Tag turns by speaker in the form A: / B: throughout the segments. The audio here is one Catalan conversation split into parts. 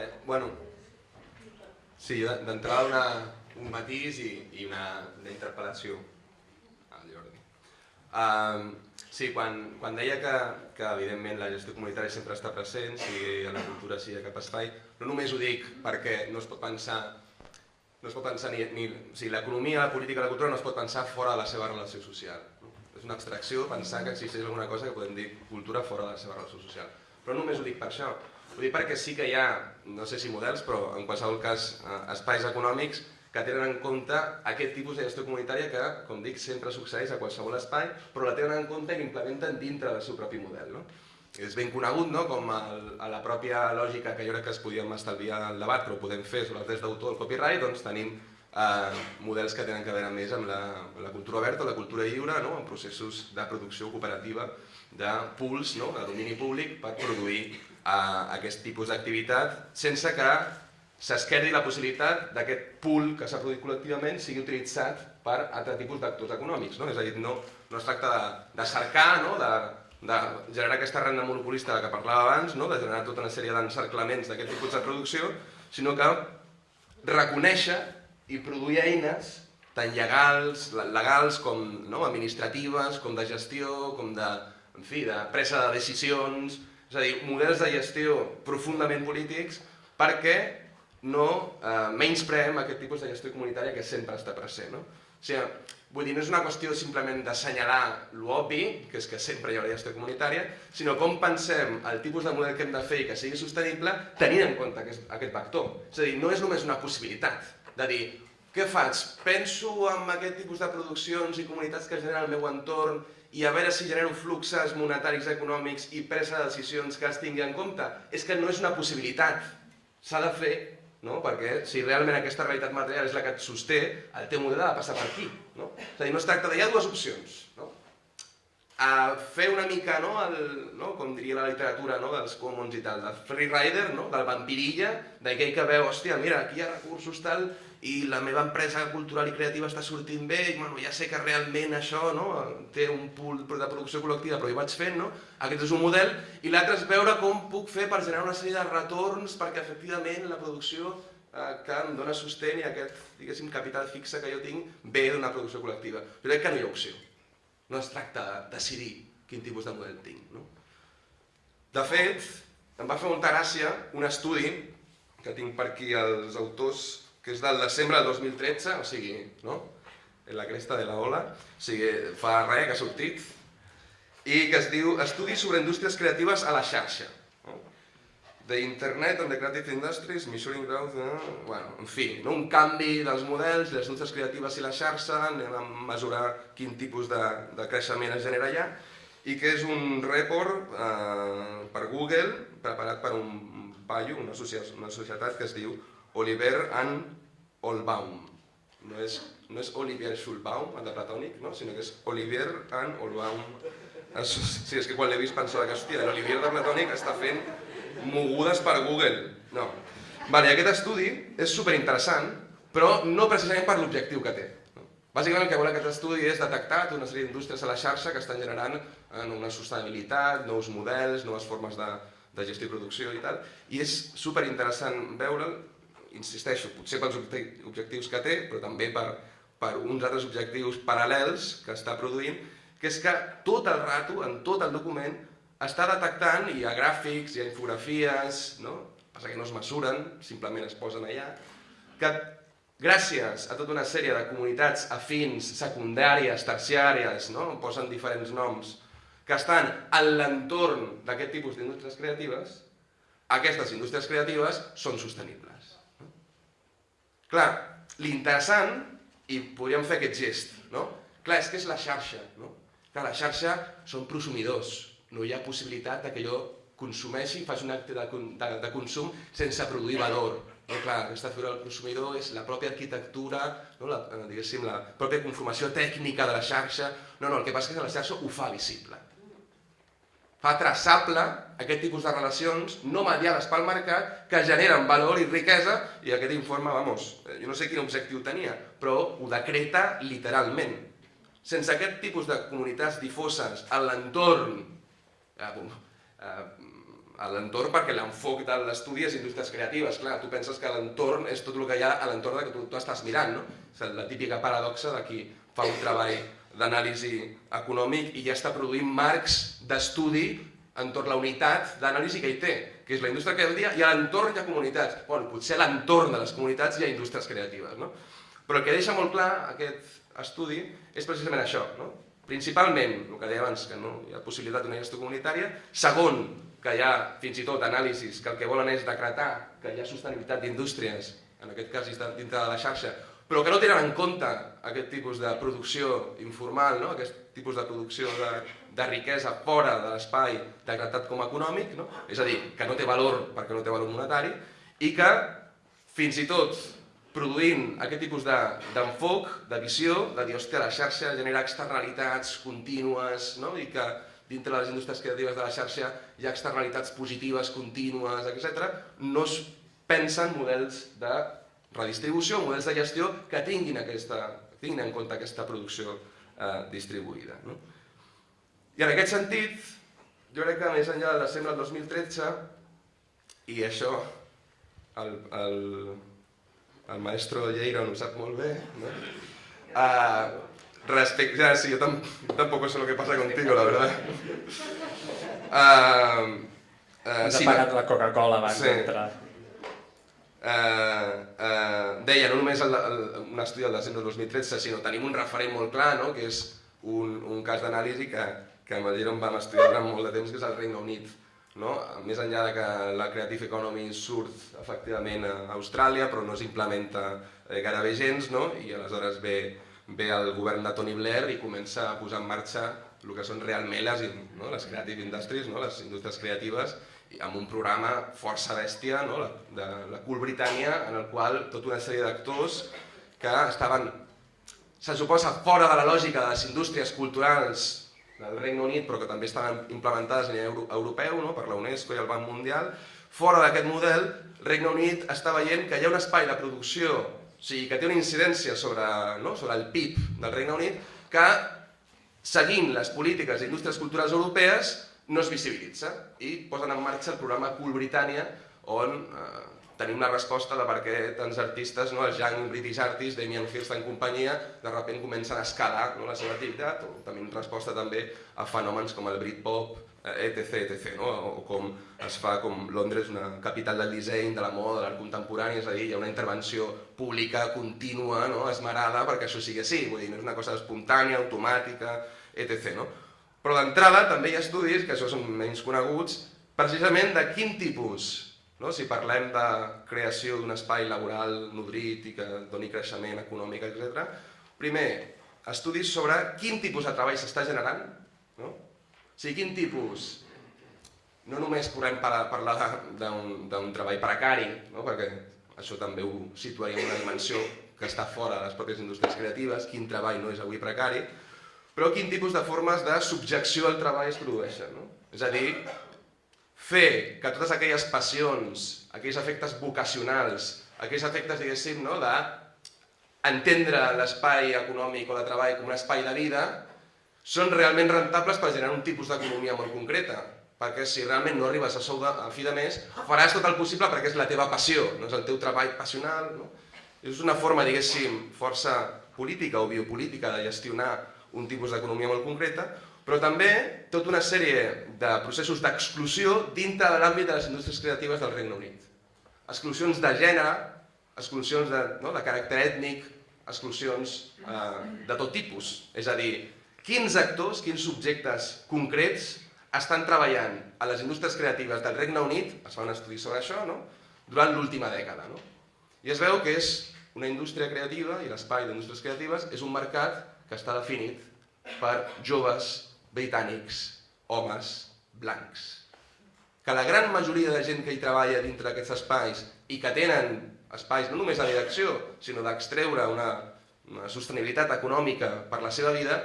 A: Vale, bueno, sí, d'entrada una, un matís i, i una, una interpel·lació al Jordi. Um, sí, quan, quan deia que, que evidentment la gestió comunitària sempre està present, sigui a la cultura, sigui a cap espai, no només ho dic perquè no es pot pensar no es pot pensar ni, ni o sigui, l'economia, la política, la cultura no es pot pensar fora de la seva relació social. No? És una abstracció pensar que existeix alguna cosa que podem dir cultura fora de la seva relació social. Però no només ho dic per això, ho dic perquè sí que hi ha, no sé si models, però en qualsevol cas eh, espais econòmics que tenen en compte aquest tipus de gestió comunitària que, com dic, sempre succeeix a qualsevol espai, però la tenen en compte i l'implementen dintre del seu propi model. No? És ben conegut no? com el, a la pròpia lògica que jo crec que es podíem estalviar el debat, però ho podem fer sobre els drets d'autor, el copyright, doncs tenim eh, models que tenen a veure més amb la, amb la cultura oberta, la cultura lliure, no? en processos de producció cooperativa de pools, no? de domini públic, per produir eh, aquest tipus d'activitat sense que s'esquerdi la possibilitat d'aquest pool que s'ha produït col·lectivament sigui utilitzat per altre tipus d'actors econòmics. No? És a dir, no, no es tracta de, de cercar, no? de, de generar aquesta renda monopolista de que parlava abans, no? de generar tota una sèrie d'encerclaments d'aquest tipus de producció, sinó que reconèixer i produir eines tant legals, legals com no? administratives, com de gestió, com de, en fi, de presa de decisions, és a dir, models de gestió profundament polítics perquè no eh, menyspreem aquest tipus de gestió comunitària que sempre està present. No? O sigui, vull dir, no és una qüestió simplement d'assenyalar l'obvi, que és que sempre hi haurà gestió comunitària, sinó com pensem el tipus de model que hem de fer i que sigui sostenible tenint en compte aquest, aquest vector. És a dir, no és només una possibilitat de dir què faig? Penso en aquest tipus de produccions i comunitats que generen el meu entorn i a veure si genero fluxes monetaris econòmics i presa de decisions que es tingui en compte. És que no és una possibilitat. S'ha de fer no? perquè si realment aquesta realitat material és la que et sosté, el teu model ha de passar per aquí. No? És a dir, no es tracta de... Hi ha dues opcions. No? A fer una mica, no, el, no, com diria la literatura no, dels commons i tal, del freerider, no, del vampirilla, d'aquell que veu, hòstia, mira, aquí hi ha recursos tal, i la meva empresa cultural i creativa està sortint bé, i bueno, ja sé que realment això no, té un pool de producció col·lectiva, però hi vaig fent, no? aquest és un model, i l'altre és veure com puc fer per generar una sèrie de retorns perquè efectivament la producció eh, que em dona sostén i aquest capital fixe que jo tinc ve d'una producció col·lectiva. Jo crec que no hi ha opció. No es tracta de decidir quin tipus de model tinc. No? De fet, em va fer molta gràcia un estudi que tinc per aquí els autors que és del desembre del 2013, o sigui, no? en la cresta de la ola, o sigui, fa res que ha sortit, i que es diu Estudis sobre indústries creatives a la xarxa. No? The Internet and the Creative Industries, Measuring Growth, eh? bueno, en fi, no? un canvi dels models, les indústries creatives i la xarxa, anem a mesurar quin tipus de, de creixement es genera allà, i que és un report eh, per Google, preparat per un paio, una, societat, una societat que es diu Oliver and Olbaum. No és, no és Olivier Schulbaum, el de Platònic, no? sinó que és Olivier and Olbaum. Sí, és que quan l'he vist pensava que, hòstia, l'Olivier de Platònic està fent mogudes per Google. No. Vale, aquest estudi és superinteressant, però no precisament per l'objectiu que té. Bàsicament el que vol aquest estudi és detectar una sèrie d'indústries a la xarxa que estan generant en una sostenibilitat, nous models, noves formes de, de gestió i producció i tal, i és superinteressant veure'l insisteixo, potser pels objectius que té, però també per, per uns altres objectius paral·lels que està produint, que és que tot el rato, en tot el document, està detectant, hi ha gràfics, hi ha infografies, no? passa que no es mesuren, simplement es posen allà, que gràcies a tota una sèrie de comunitats afins, secundàries, terciàries, no? posen diferents noms, que estan en l'entorn d'aquest tipus d'indústries creatives, aquestes indústries creatives són sostenibles. Clar, l'interessant, i podríem fer aquest gest, no? Clar, és que és la xarxa, no? Clar, la xarxa són prosumidors, no hi ha possibilitat que jo consumeixi, faci un acte de, de, de consum sense produir valor. No, clar, aquesta figura del consumidor és la pròpia arquitectura, no, la, diguéssim, la pròpia conformació tècnica de la xarxa. No, no, el que passa és que la xarxa ho fa visible fa traçable aquest tipus de relacions no mediades pel mercat que generen valor i riquesa i aquest informe, vamos, eh, jo no sé quin objectiu tenia, però ho decreta literalment. Sense aquest tipus de comunitats difoses en l'entorn eh, eh, a l'entorn perquè l'enfoc de l'estudi és indústries creatives. Clar, tu penses que l'entorn és tot el que hi ha a l'entorn que tu, tu estàs mirant, no? És la típica paradoxa de qui fa un treball d'anàlisi econòmic i ja està produint marcs d'estudi entorn la unitat d'anàlisi que hi té, que és la indústria creativa i a l'entorn hi ha comunitats. Bueno, potser a l'entorn de les comunitats hi ha indústries creatives, no? Però el que deixa molt clar aquest estudi és precisament això, no? Principalment, el que deia abans, que no hi ha possibilitat d'una gestió comunitària. Segon, que hi ha fins i tot anàlisis que el que volen és decretar que hi ha sostenibilitat d'indústries, en aquest cas dintre de la xarxa, però que no tenen en compte aquest tipus de producció informal, no? aquest tipus de producció de, de riquesa fora de l'espai decretat com a econòmic, no? és a dir, que no té valor perquè no té valor monetari, i que fins i tot produint aquest tipus d'enfoc, de, de visió, de dir, hòstia, la xarxa genera externalitats contínues, no? i que dintre de les indústries creatives de la xarxa hi ha externalitats positives, contínues, etc., no es pensen models de redistribució, models de gestió que tinguin, aquesta, tinguin en compte aquesta producció eh, distribuïda. No? I en aquest sentit, jo crec que més enllà del desembre del 2013, i això el, el, el maestro Lleiro ho sap molt bé, no? Uh, respecte, ja, sí, yo tam, tampoco sé lo que pasa contigo, la verdad. Uh,
B: uh, Ens sí, ha pagat la Coca-Cola abans sí. d'entrar.
A: Uh, uh, deia, no només el, el, un estudi del desembre del 2013, sinó tenim un referent molt clar, no? que és un, un cas d'anàlisi que, que amb el Giron vam estudiar durant molt de temps, que és el Regne Unit. No? Més enllà de que la Creative Economy surt efectivament a Austràlia, però no s'implementa eh, gairebé gens, no? i aleshores ve, ve el govern de Tony Blair i comença a posar en marxa el que són realment les, no? les creative industries, no? les indústries creatives, amb un programa força bèstia no? de la Cool Britannia, en el qual tota una sèrie d'actors que estaven, se suposa, fora de la lògica de les indústries culturals del Regne Unit, però que també estan implementades a nivell europeu no? per la UNESCO i el Banc Mundial, fora d'aquest model, el Regne Unit està veient que hi ha un espai de producció, o sigui, que té una incidència sobre, no? sobre el PIB del Regne Unit, que seguint les polítiques d'indústries culturals europees no es visibilitza i posen en marxa el programa Cool Britannia on eh, tenim una resposta de per què tants artistes, no, els Young British Artists, Damien Hirst en companyia, de sobte comencen a escalar no, la seva activitat, o tenim resposta també a fenòmens com el Britpop, etc, etc, no? o com es fa com Londres, una capital del disseny, de la moda, de l'art contemporani, és a dir, hi ha una intervenció pública contínua, no? esmerada, perquè això sigui així, vull dir, no és una cosa espontània, automàtica, etc. No? Però d'entrada també hi ha estudis, que això són menys coneguts, precisament de quin tipus no? Si parlem de creació d'un espai laboral nodrit i que doni creixement econòmic, etc. Primer, estudis sobre quin tipus de treball s'està generant, no? o sigui, quin tipus, no només podem parlar d'un treball precari, no? perquè això també ho situaria en una dimensió que està fora de les pròpies indústries creatives, quin treball no és avui precari, però quin tipus de formes de subjecció al treball es produeixen. No? És a dir, fer que totes aquelles passions, aquells efectes vocacionals, aquells efectes, diguéssim, no, de entendre l'espai econòmic o de treball com un espai de vida, són realment rentables per generar un tipus d'economia molt concreta. Perquè si realment no arribes a sou de, a fi de mes, faràs tot el possible perquè és la teva passió, no és el teu treball passional. No? És una forma, diguéssim, força política o biopolítica de gestionar un tipus d'economia molt concreta, però també tota una sèrie de processos d'exclusió dintre de l'àmbit de les indústries creatives del Regne Unit. Exclusions de gènere, exclusions de, no, de caràcter ètnic, exclusions eh, de tot tipus. És a dir, quins actors, quins subjectes concrets estan treballant a les indústries creatives del Regne Unit, es fa un estudi sobre això, no? durant l'última dècada. No? I es veu que és una indústria creativa, i l'espai d'indústries creatives és un mercat que està definit per joves britànics, homes, blancs. Que la gran majoria de gent que hi treballa dintre d'aquests espais i que tenen espais no només de direcció, sinó d'extreure una, una sostenibilitat econòmica per la seva vida,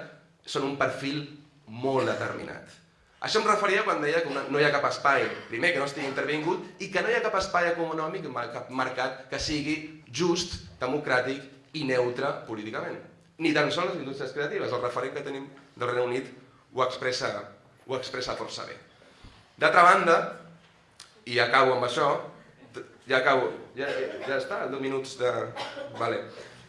A: són un perfil molt determinat. Això em referia quan deia que no hi ha cap espai, primer, que no estigui intervingut, i que no hi ha cap espai econòmic, cap mercat que sigui just, democràtic i neutre políticament. Ni tan sols les indústries creatives, el referent que tenim del Regne Unit ho expressa, ho expressa força bé. D'altra banda, i acabo amb això, ja acabo, ja, ja està, 10 minuts de... Vale.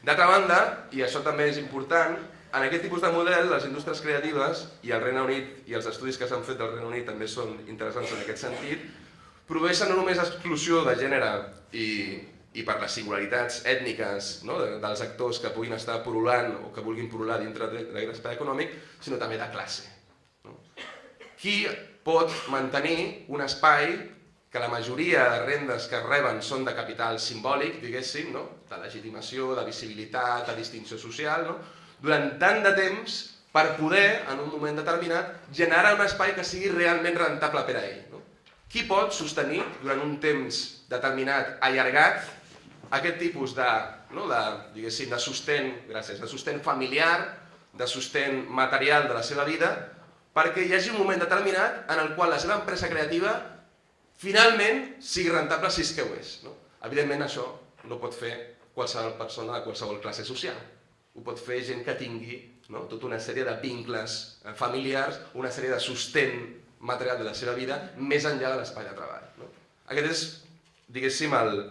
A: D'altra banda, i això també és important, en aquest tipus de model, les indústries creatives, i el Regne Unit i els estudis que s'han fet del Regne Unit també són interessants en aquest sentit, produeixen no només exclusió de gènere i, i per les singularitats ètniques no, dels actors que puguin estar porulant o que vulguin porular dintre d'aquest espai econòmic, sinó també de classe. No? Qui pot mantenir un espai que la majoria de rendes que reben són de capital simbòlic, diguéssim, no? de legitimació, de visibilitat, de distinció social, no? durant tant de temps per poder, en un moment determinat, generar un espai que sigui realment rentable per a ell. No? Qui pot sostenir durant un temps determinat, allargat, aquest tipus de, no, de, de sostén, gràcies, de sostén familiar, de sostén material de la seva vida, perquè hi hagi un moment determinat en el qual la seva empresa creativa finalment sigui rentable si és que ho és. No? Evidentment això no pot fer qualsevol persona de qualsevol classe social ho pot fer gent que tingui no? tota una sèrie de vincles eh, familiars, una sèrie de sostén material de la seva vida més enllà de l'espai de treball. No? Aquest és, diguéssim, el,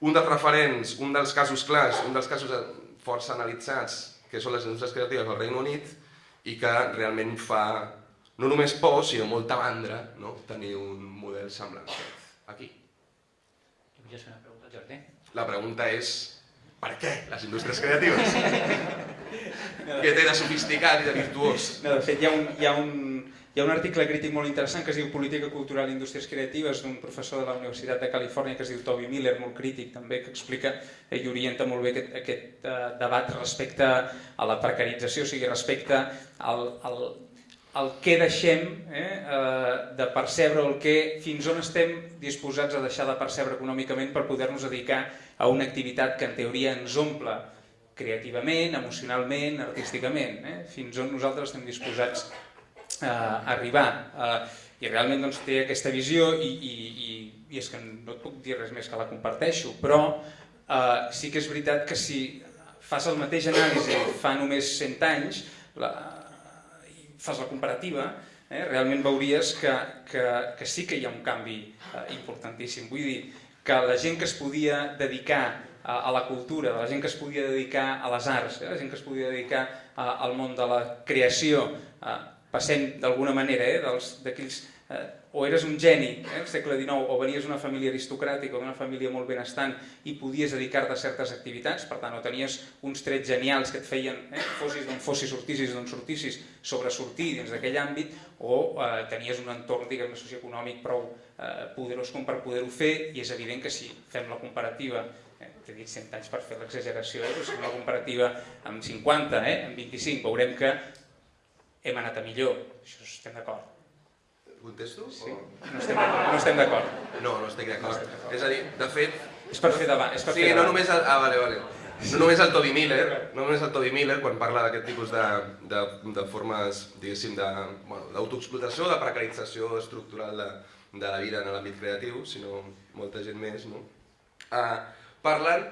A: un dels referents, un dels casos clars, un dels casos força analitzats, que són les indústries creatives del Regne Unit i que realment fa no només por, sinó molta mandra no? tenir un model semblant aquí. La pregunta és per què les indústries creatives? Què té de sofisticat i de virtuós?
C: No, de fet, hi ha un, hi ha un, hi ha un article crític molt interessant que es diu Política cultural i indústries creatives d'un professor de la Universitat de Califòrnia que es diu Toby Miller, molt crític també, que explica i orienta molt bé aquest, aquest uh, debat respecte a la precarització, o sigui, respecte al, al, el que deixem eh, uh, de percebre, el que fins on estem disposats a deixar de percebre econòmicament per poder-nos dedicar a una activitat que en teoria ens omple creativament, emocionalment, artísticament, eh? fins on nosaltres estem disposats a arribar. Eh, I realment doncs, té aquesta visió i, i, i, i és que no et puc dir res més que la comparteixo, però eh, sí que és veritat que si fas el mateix anàlisi fa només 100 anys, la, i fas la comparativa, eh, realment veuries que, que, que sí que hi ha un canvi eh, importantíssim. Vull dir, que la gent que es podia dedicar a, a la cultura, la gent que es podia dedicar a les arts, eh, la gent que es podia dedicar a, al món de la creació, eh, passem d'alguna manera eh, d'aquells eh, o eres un geni eh, al segle XIX o venies d'una família aristocràtica o d'una família molt benestant i podies dedicar-te a certes activitats, per tant, o tenies uns trets genials que et feien, eh, fossis d'on fossis, sortissis d'on sortissis, sortir dins d'aquell àmbit, o eh, tenies un entorn, diguem socioeconòmic prou eh, poderós com per poder-ho fer, i és evident que si fem la comparativa eh, t'he dit 100 anys per fer l'exageració, eh, però si la comparativa amb 50, eh, amb 25, veurem que hem anat a millor, això estem d'acord
A: Contesto?
C: Sí. O... No estem, no estem d'acord.
A: No, no estic d'acord. No és a dir, de fet...
C: És per fer davant. És per
A: sí,
C: fer
A: no només... El... Ah, vale, vale. No només el Toby Miller, no només el Toby Miller, quan parla d'aquest tipus de, de, de formes, diguéssim, d'autoexplotació, bueno, de precarització estructural de, de la vida en l'àmbit creatiu, sinó molta gent més, no? Uh, parlen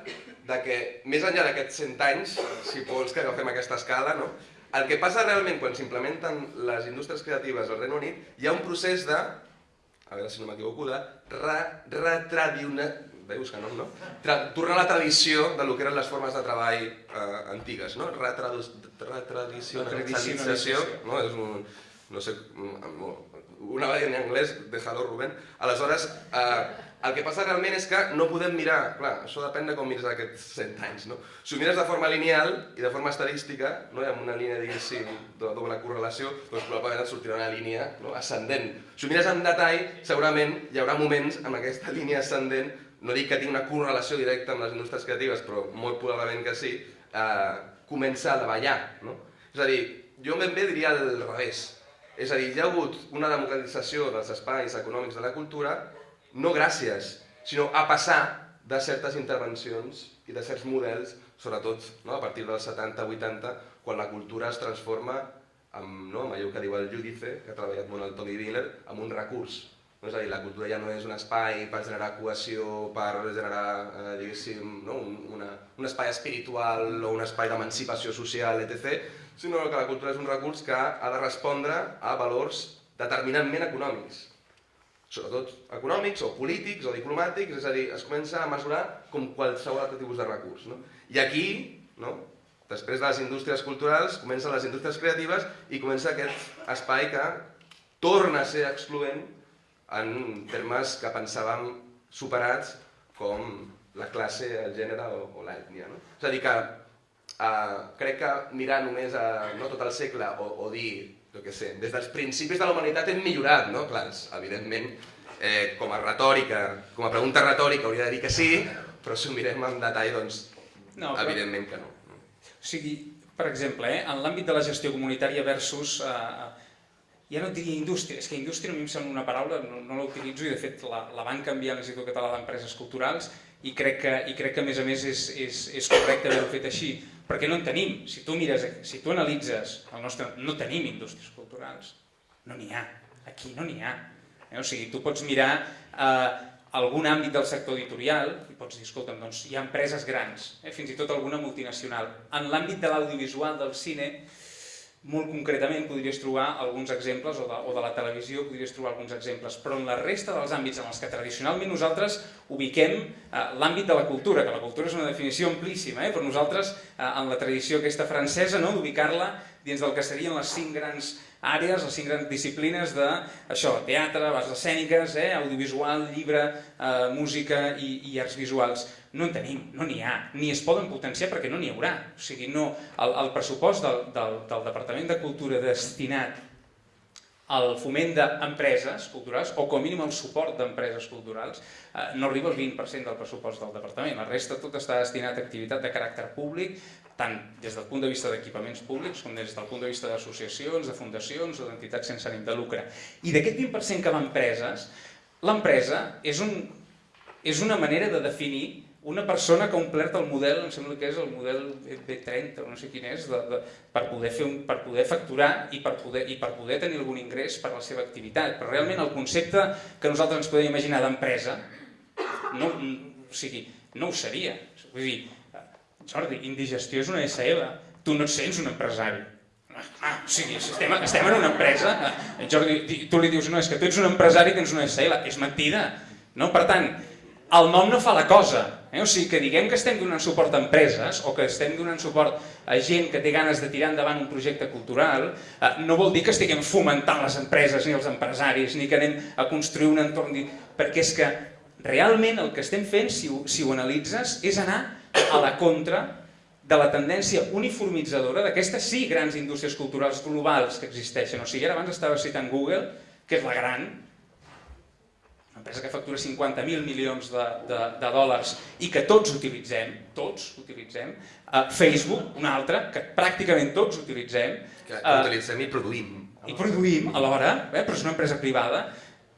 A: de que, més enllà d'aquests 100 anys, si vols que agafem aquesta escala, no? El que passa realment quan s'implementen les indústries creatives al Regne Unit, hi ha un procés de, a veure si no m'equivoco, de retradiona... Veus que no, no? Tra tornar a la tradició de lo que eren les formes de treball eh, antigues, no? Retradicionalització, no? És un, no sé, una variant en anglès, déjalo Rubén. Aleshores, eh, el que passa realment és que no podem mirar, clar, això depèn de com mires aquests 100 anys, no? Si ho mires de forma lineal i de forma estadística, no? amb una línia, diguéssim, de doble correlació, doncs probablement et sortirà una línia no? ascendent. Si ho mires en detall, segurament hi haurà moments amb aquesta línia ascendent, no dic que tingui una correlació directa amb les indústries creatives, però molt probablement que sí, eh, comença a davallar, no? És a dir, jo ben bé diria al revés. És a dir, hi ha hagut una democratització dels espais econòmics de la cultura no gràcies, sinó a passar de certes intervencions i de certs models, sobretot no, a partir dels 70-80, quan la cultura es transforma amb, no, amb allò que diu el Judice, que ha treballat molt el Tony Miller, amb un recurs. No? És a dir, la cultura ja no és un espai per generar cohesió, per generar, eh, diguéssim, no? un, una, un espai espiritual o un espai d'emancipació social, etc., sinó que la cultura és un recurs que ha de respondre a valors determinantment econòmics sobretot econòmics o polítics o diplomàtics, és a dir, es comença a mesurar com qualsevol altre tipus de recurs. No? I aquí, no? després de les indústries culturals, comencen les indústries creatives i comença aquest espai que torna a ser excloent en termes que pensàvem superats com la classe, el gènere o, o l'ètnia. No? És a dir, que eh, crec que mirar només a no tot el segle o, o dir jo què sé, des dels principis de la humanitat hem millorat, no? Clar, evidentment, eh, com a retòrica, com a pregunta retòrica hauria de dir que sí, però si ho mirem en detall, doncs, no, però... evidentment que no.
C: O sigui, per exemple, eh, en l'àmbit de la gestió comunitària versus, eh, ja no et diria indústria, és que indústria a mi em sembla una paraula, no, no la utilitzo i de fet la, la van canviar a l'Institut Català d'Empreses Culturals i crec, que, i crec que a més a més és, és, és correcte haver-ho fet així, perquè no en tenim. Si tu mires, si tu analitzes el nostre... No tenim indústries culturals. No n'hi ha. Aquí no n'hi ha. Eh? O sigui, tu pots mirar eh, algun àmbit del sector editorial i pots dir, escolta'm, doncs hi ha empreses grans, eh? fins i tot alguna multinacional. En l'àmbit de l'audiovisual, del cine, molt concretament podries trobar alguns exemples, o de, o de la televisió podries trobar alguns exemples, però en la resta dels àmbits en els que tradicionalment nosaltres ubiquem eh, l'àmbit de la cultura, que la cultura és una definició amplíssima, eh, però nosaltres eh, en la tradició aquesta francesa no, d'ubicar-la dins del que serien les cinc grans àrees, les cinc grans disciplines de això, teatre, arts escèniques, eh, audiovisual, llibre, eh, música i, i arts visuals no en tenim, no n'hi ha, ni es poden potenciar perquè no n'hi haurà. O sigui, no, el, el pressupost del, del, del Departament de Cultura destinat al foment d'empreses culturals, o com a mínim el suport d'empreses culturals, eh, no arriba al 20% del pressupost del departament. La resta tot està destinat a activitat de caràcter públic, tant des del punt de vista d'equipaments públics com des del punt de vista d'associacions, de fundacions o d'entitats sense ànim de lucre. I d'aquest 20% que va a empreses, l'empresa és, un, és una manera de definir una persona que ha omplert el model, em sembla que és el model B30, no sé quin és, de, de, per, poder fer un, per poder facturar i per poder, i per poder tenir algun ingrés per la seva activitat. Però realment el concepte que nosaltres ens podem imaginar d'empresa no, o sigui, no ho seria. Vull dir, Jordi, Indigestió és una SL, tu no et sents un empresari. Ah, o sigui, estem, estem en una empresa, Jordi, tu li dius, no, és que tu ets un empresari i tens una SL, és mentida. No? Per tant, el nom no fa la cosa. Eh? O sigui, que diguem que estem donant suport a empreses o que estem donant suport a gent que té ganes de tirar endavant un projecte cultural, eh, no vol dir que estiguem fomentant les empreses ni els empresaris, ni que anem a construir un entorn... Perquè és que realment el que estem fent, si ho, si ho analitzes, és anar a la contra de la tendència uniformitzadora d'aquestes sí grans indústries culturals globals que existeixen. O sigui, ara abans estava citant Google, que és la gran, empresa que factura 50.000 milions de, de, de dòlars i que tots utilitzem, tots utilitzem, uh, Facebook, una altra, que pràcticament tots utilitzem.
A: Que, que uh, utilitzem i produïm.
C: I produïm alhora, eh, però és una empresa privada.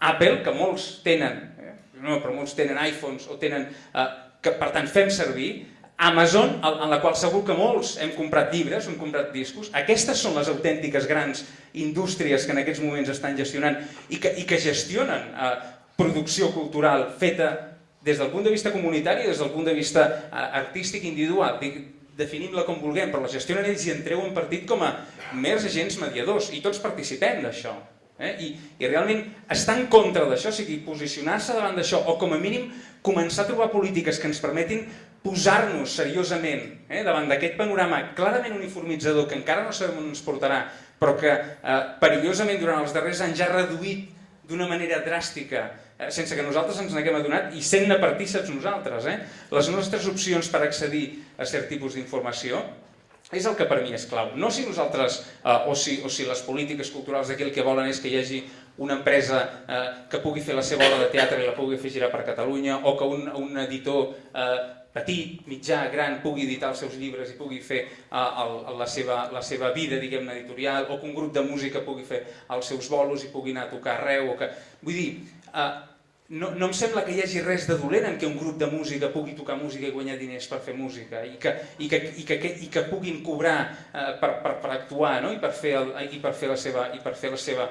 C: Apple, que molts tenen, eh, no, però molts tenen iPhones o tenen, uh, que per tant fem servir, Amazon, en la qual segur que molts hem comprat llibres, hem comprat discos, aquestes són les autèntiques grans indústries que en aquests moments estan gestionant i que, i que gestionen eh, producció cultural feta des del punt de vista comunitari des del punt de vista eh, artístic individual. Definim-la com vulguem, però la gestionen ells i en partit com a mers agents mediadors i tots participem d'això. Eh? I, I realment estar en contra d'això, o sigui, posicionar-se davant d'això o com a mínim començar a trobar polítiques que ens permetin posar-nos seriosament eh, davant d'aquest panorama clarament uniformitzador que encara no sabem on ens portarà, però que eh, perillosament durant els darrers anys ja ha reduït d'una manera dràstica sense que nosaltres ens n'haguem adonat i sent-ne partíceps nosaltres. Eh? Les nostres opcions per accedir a cert tipus d'informació és el que per mi és clau. No si nosaltres, eh, o, si, o si les polítiques culturals d'aquí el que volen és que hi hagi una empresa eh, que pugui fer la seva obra de teatre i la pugui fer girar per Catalunya, o que un, un editor eh, petit, mitjà, gran, pugui editar els seus llibres i pugui fer uh, el, la, seva, la seva vida, diguem-ne, editorial, o que un grup de música pugui fer els seus bolos i pugui anar a tocar arreu, o que... Vull dir, no, no em sembla que hi hagi res de dolent en que un grup de música pugui tocar música i guanyar diners per fer música i que, i que, i que, i que puguin cobrar eh, per, per, per actuar no? I, per fer el, i per fer la seva, i per fer la seva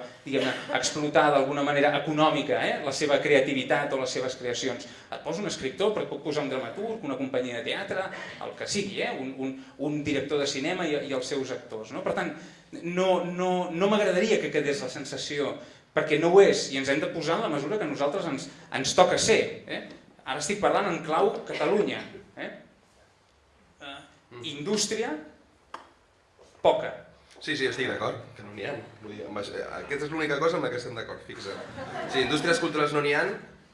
C: explotar d'alguna manera econòmica eh? la seva creativitat o les seves creacions. Et posa un escriptor, però puc posar un dramaturg, una companyia de teatre, el que sigui, eh? un, un, un director de cinema i, i els seus actors. No? Per tant, no, no, no m'agradaria que quedés la sensació perquè no ho és i ens hem de posar en la mesura que nosaltres ens, ens toca ser. Eh? Ara estic parlant en clau Catalunya. Eh? Uh, indústria, poca.
A: Sí, sí, estic d'acord, que no n'hi ha. Vull dir, això- aquesta és l'única cosa amb la que estem d'acord, fixa. Sí, indústries culturals no n'hi ha,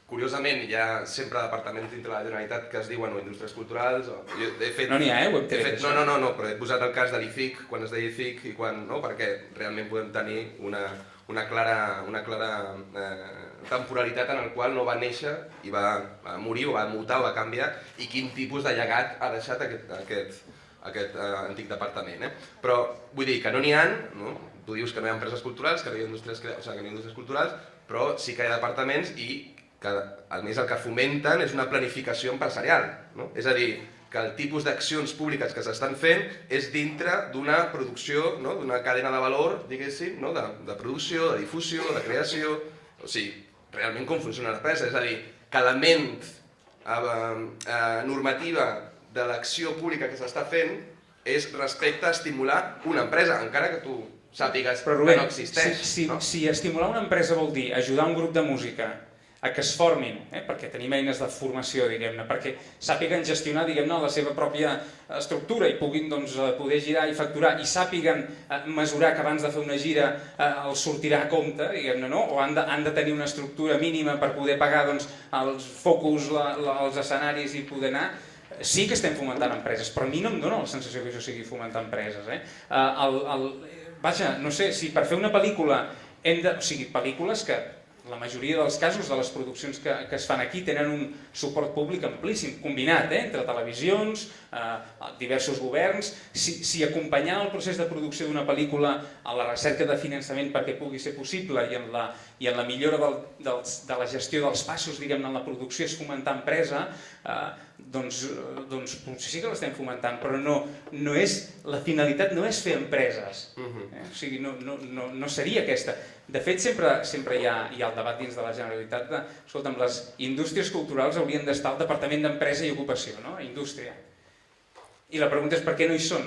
A: curiosament hi ha sempre departaments dintre la Generalitat que es diuen o indústries culturals o... Jo he fet,
C: No n'hi ha, eh? Ho
A: he fet, no, no, no, no, però he posat el cas de l'IFIC, quan es deia IFIC i quan no, perquè realment podem tenir una, una clara, una clara eh, temporalitat en el qual no va néixer i va, morir o va mutar o va canviar i quin tipus de llegat ha deixat aquest, aquest, aquest eh, antic departament. Eh? Però vull dir que no n'hi ha, no? tu dius que no hi ha empreses culturals, que no hi ha indústries, o sigui, que no hi ha indústries culturals, però sí que hi ha departaments i que a més el que fomenten és una planificació empresarial. No? És a dir, que el tipus d'accions públiques que s'estan fent és dintre d'una producció, no? d'una cadena de valor, diguéssim, no? de, de producció, de difusió, de creació... O sigui, realment com funciona l'empresa. És a dir, que element eh, eh, normativa de l'acció pública que s'està fent és respecte a estimular una empresa, encara que tu sàpigues
C: Però
A: que
C: Rubén,
A: no existeix.
C: si, si,
A: no?
C: si estimular una empresa vol dir ajudar un grup de música a que es formin, eh? perquè tenim eines de formació, diguem-ne, perquè sàpiguen gestionar diguem-ne la seva pròpia estructura i puguin doncs, eh, poder girar i facturar i sàpiguen eh, mesurar que abans de fer una gira eh, els sortirà a compte, diguem-ne, no? o han de, han de tenir una estructura mínima per poder pagar doncs, els focus, la, la, els escenaris i poder anar, sí que estem fomentant empreses, però a mi no em dóna la sensació que això sigui fomentar empreses. Eh? Eh, el, el, vaja, no sé, si per fer una pel·lícula hem de... O sigui, pel·lícules que la majoria dels casos de les produccions que, que es fan aquí tenen un suport públic amplíssim, combinat eh, entre televisions, eh, diversos governs, si, si acompanyant el procés de producció d'una pel·lícula a la recerca de finançament perquè pugui ser possible i en la, i en la millora del, dels, de la gestió dels passos diguem-ne en la producció és fomentar empresa, eh, doncs, eh, doncs potser sí que l'estem fomentant, però no, no és, la finalitat no és fer empreses,
A: Mhm.
C: eh? o sigui, no, no, no, no seria aquesta. De fet, sempre, sempre hi, ha, hi ha el debat dins de la Generalitat de, escolta'm, les indústries culturals haurien d'estar al Departament d'Empresa i Ocupació, no? Indústria. I la pregunta és per què no hi són?